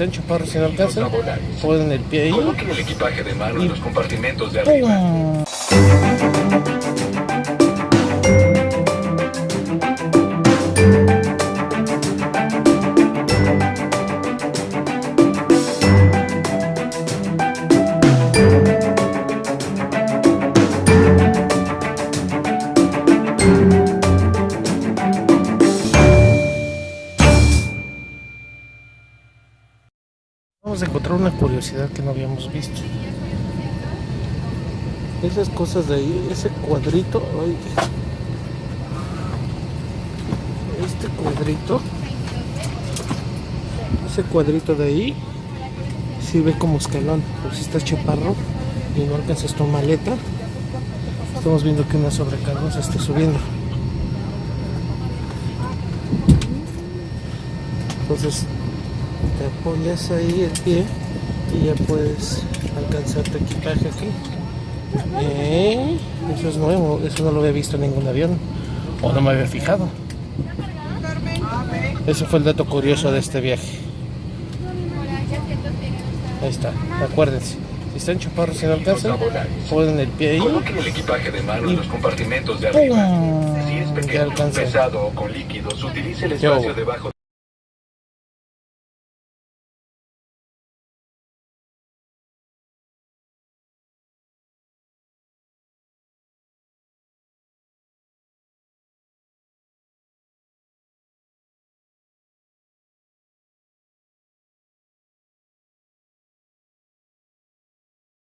y no alcanzan, ponen el pie ahí. Coloque el equipaje de mano en los compartimentos de arriba. ¡pum! Vamos a encontrar una curiosidad que no habíamos visto. Esas cosas de ahí, ese cuadrito, ay, este cuadrito, ese cuadrito de ahí sirve como escalón, por si estás chaparro y no alcanzas tu maleta. Estamos viendo que una sobrecarga se está subiendo. Entonces apoyas ahí el pie y ya puedes alcanzar tu equipaje aquí. Eh, eso es nuevo, eso no lo había visto en ningún avión o no me había fijado. Ese fue el dato curioso de este viaje. Ahí está, acuérdense. Si están chaparros y no alcanzan, ponen el pie ahí. El equipaje de mano en los compartimentos de arriba. ¡Pum! Si es pequeño, pesado o con líquidos, utilice el espacio debajo